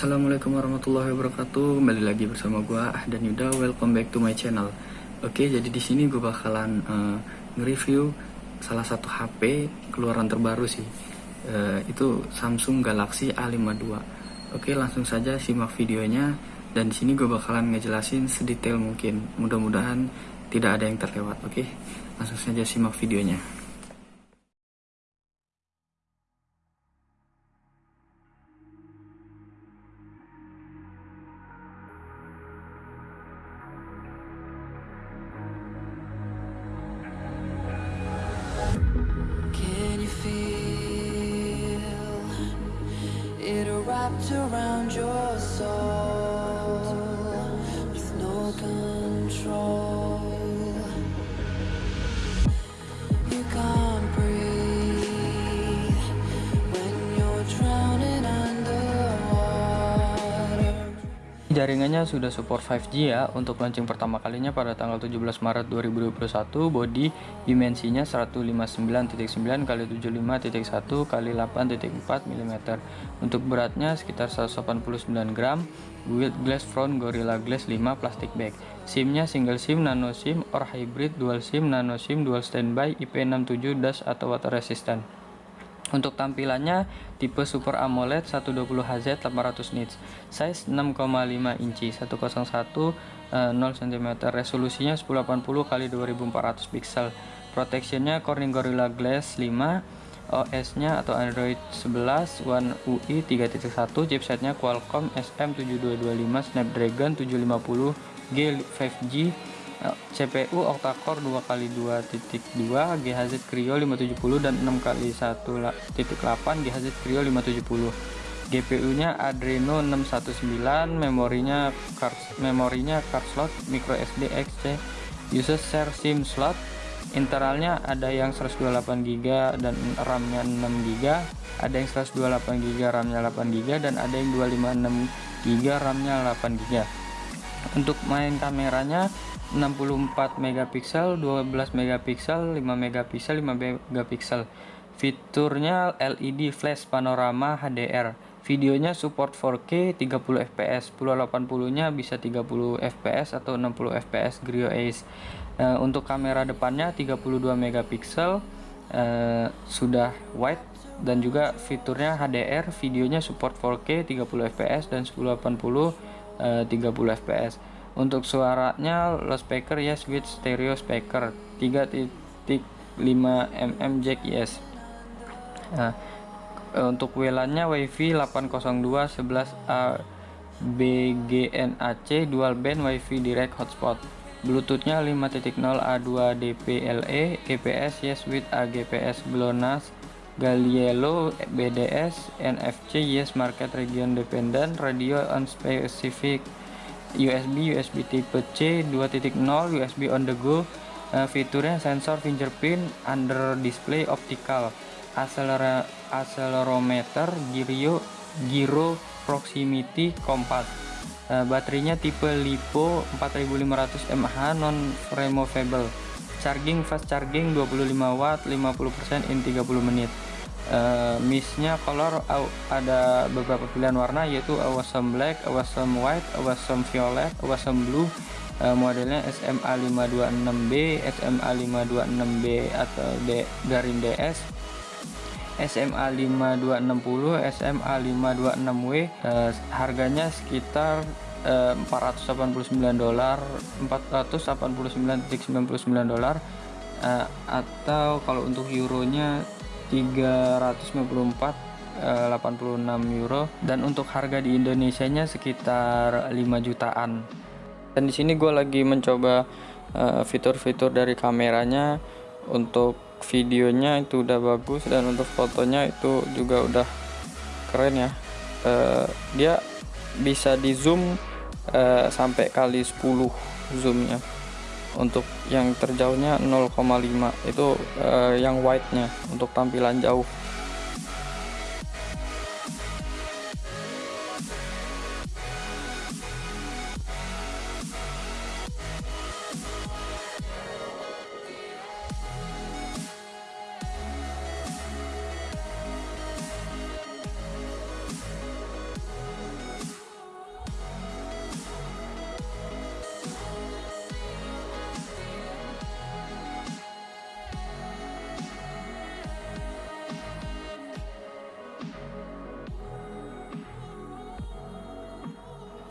Assalamualaikum warahmatullahi wabarakatuh. Kembali lagi bersama gua dan Yuda. Welcome back to my channel. Oke, jadi di sini gue bakalan uh, nge-review salah satu HP keluaran terbaru sih. Uh, itu Samsung Galaxy A52. Oke, langsung saja simak videonya dan di sini gue bakalan ngejelasin sedetail mungkin. Mudah-mudahan tidak ada yang terlewat. Oke, langsung saja simak videonya. Around your Jaringannya sudah support 5G ya untuk launching pertama kalinya pada tanggal 17 Maret 2021 body dimensinya 159.9 x 75.1 x 8.4 mm untuk beratnya sekitar 189 gram with glass front Gorilla Glass 5 plastic bag. SIM-nya single SIM, nano SIM, or hybrid, dual SIM, nano SIM, dual standby, IP67 dash atau water resistant untuk tampilannya tipe Super AMOLED 120Hz 800 nits, size 6,5 inci, 101 uh, 0 cm, resolusinya 1080 x 2400 pixel. Protectionnya Corning Gorilla Glass 5, OS-nya atau Android 11 One UI 3.1, chipsetnya Qualcomm SM7225 Snapdragon 750G 5G CPU octa-core 2x2.2 GHz Creo 570 dan 6x1.8 GHz Creo 570 GPU-nya Adreno 619 memorinya card memorinya card slot micro SD XC user share SIM slot. Internalnya ada yang 128GB dan RAM-nya 6GB ada yang 128GB RAM-nya 8GB dan ada yang 256GB RAM-nya 8GB untuk main kameranya 64 megapiksel 12 megapiksel 5 megapiksel 5 megapiksel. Fiturnya LED flash panorama HDR videonya support 4K 30 fps 1080 nya bisa 30 fps atau 60 fps Grio Ace. E, untuk kamera depannya 32 megapiksel e, sudah wide. Dan juga fiturnya HDR videonya support 4K 30 fps dan 1080 e, 30 fps untuk suaranya loudspeaker yes with stereo speaker 3.5 mm jack yes. Nah, untuk WLAN-nya WiFi 802 11A BGNAC dual band WiFi direct hotspot. Bluetooth-nya 5.0 A2 DPLE GPS yes with AGPS GLONASS Galileo BDS NFC yes market region dependent radio on specific USB USB tipe C 2.0 USB on the go uh, fiturnya sensor fingerprint under display optical accelerometer gyro gyro proximity compass uh, baterainya tipe LiPo 4500 mAh non removable charging fast charging 25 watt 50% in 30 menit. Uh, mistnya color ada beberapa pilihan warna yaitu awesome black, awesome white, awesome violet, awesome blue. Uh, modelnya SMA 526B, SMA 526B atau D garing DS SMA 5260, SMA 526W uh, harganya sekitar uh, 489 dolar 489.99 dolar uh, atau kalau untuk euronya 394 86 euro dan untuk harga di Indonesia nya sekitar 5 jutaan. Dan di sini gue lagi mencoba eh, fitur-fitur uh, dari kameranya. Untuk videonya itu udah bagus dan untuk fotonya itu juga udah keren ya. Uh, dia bisa di zoom uh, sampai kali 10 zoomnya. Untuk yang terjauhnya 0,5 itu uh, yang wide nya untuk tampilan jauh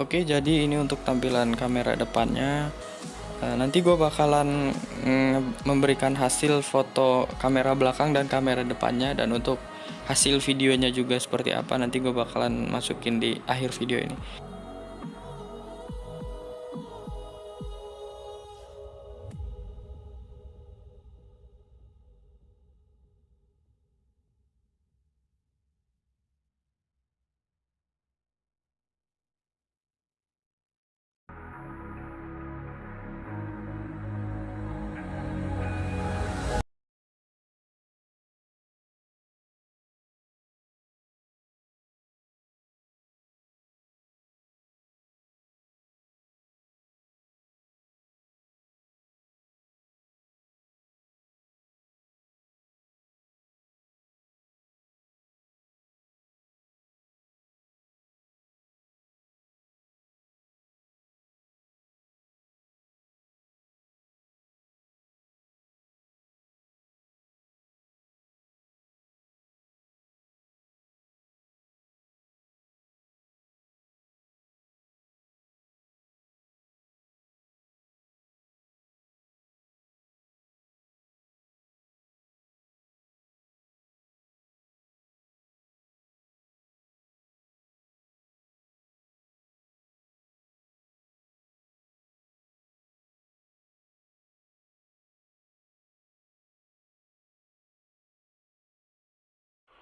Oke, jadi ini untuk tampilan kamera depannya. Uh, nanti gue bakalan mm, memberikan hasil foto kamera belakang dan kamera depannya dan untuk hasil videonya juga seperti apa nanti gue bakalan masukin di akhir video ini.